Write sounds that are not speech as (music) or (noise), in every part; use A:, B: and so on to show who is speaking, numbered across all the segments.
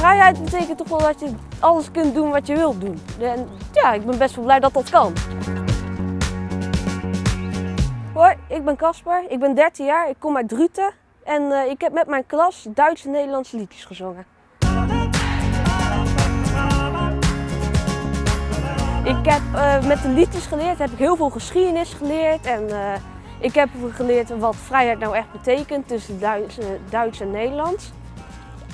A: vrijheid betekent toch wel dat je alles kunt doen wat je wilt doen. En ja, ik ben best wel blij dat dat kan. Hoi, ik ben Casper. Ik ben 13 jaar. Ik kom uit Druten. En uh, ik heb met mijn klas Duitse en Nederlandse liedjes gezongen. Ik heb uh, met de liedjes geleerd, heb ik heel veel geschiedenis geleerd. En uh, ik heb geleerd wat vrijheid nou echt betekent tussen Duits, Duits en Nederlands.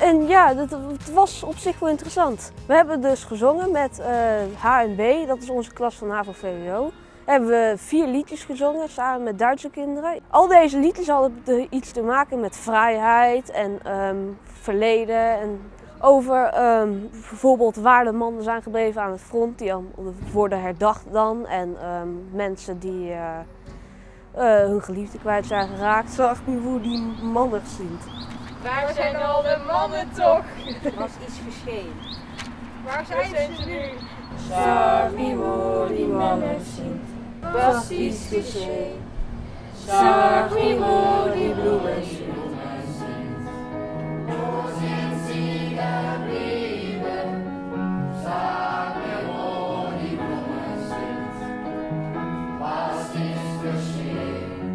A: En ja, dat, het was op zich wel interessant. We hebben dus gezongen met uh, HNB, dat is onze klas van HAVO-VWO. Hebben we vier liedjes gezongen samen met Duitse kinderen. Al deze liedjes hadden iets te maken met vrijheid en um, verleden. En over um, bijvoorbeeld waar de mannen zijn gebleven aan het front, die worden herdacht dan. En um, mensen die uh, uh, hun geliefde kwijt zijn geraakt. Zag nu hoe die mannen zien.
B: Waar zijn al mannen toch?
C: Er was iets geschehen.
B: Waar zijn, zijn ze nu?
C: Zag hoe die mannen zien. Was iets geschehen. Zag niet hoe die bloemen zien.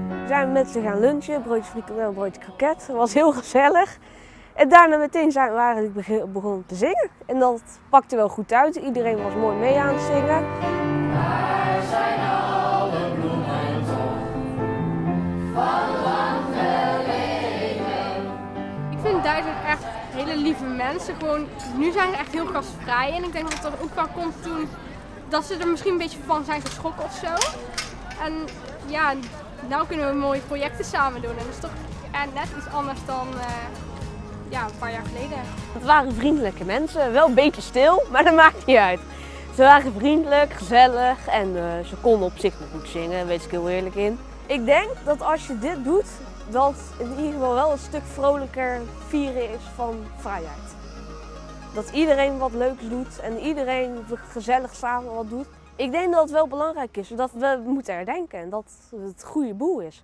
A: We zijn met ze gaan lunchen, broodje frikandel, broodje kroket. Dat was heel gezellig. En daarna meteen zijn we eigenlijk begonnen te zingen. En dat pakte wel goed uit. Iedereen was mooi mee aan het zingen.
C: Waar zijn alle bloemen?
B: Ik vind Duitsers echt hele lieve mensen. Gewoon, nu zijn ze echt heel gastvrij. En ik denk dat dat ook wel komt toen dat ze er misschien een beetje van zijn geschrokken of zo. En ja, nou kunnen we mooie projecten samen doen. En dat is toch net iets anders dan uh, ja, een paar jaar geleden.
A: Het waren vriendelijke mensen, wel een beetje stil, (laughs) maar dat maakt niet uit. Ze waren vriendelijk, gezellig en uh, ze konden op zich nog goed zingen, weet ik heel eerlijk in. Ik denk dat als je dit doet, dat in ieder geval wel een stuk vrolijker vieren is van vrijheid. Dat iedereen wat leuks doet en iedereen gezellig samen wat doet. Ik denk dat het wel belangrijk is, dat we moeten herdenken en dat het het goede boel is.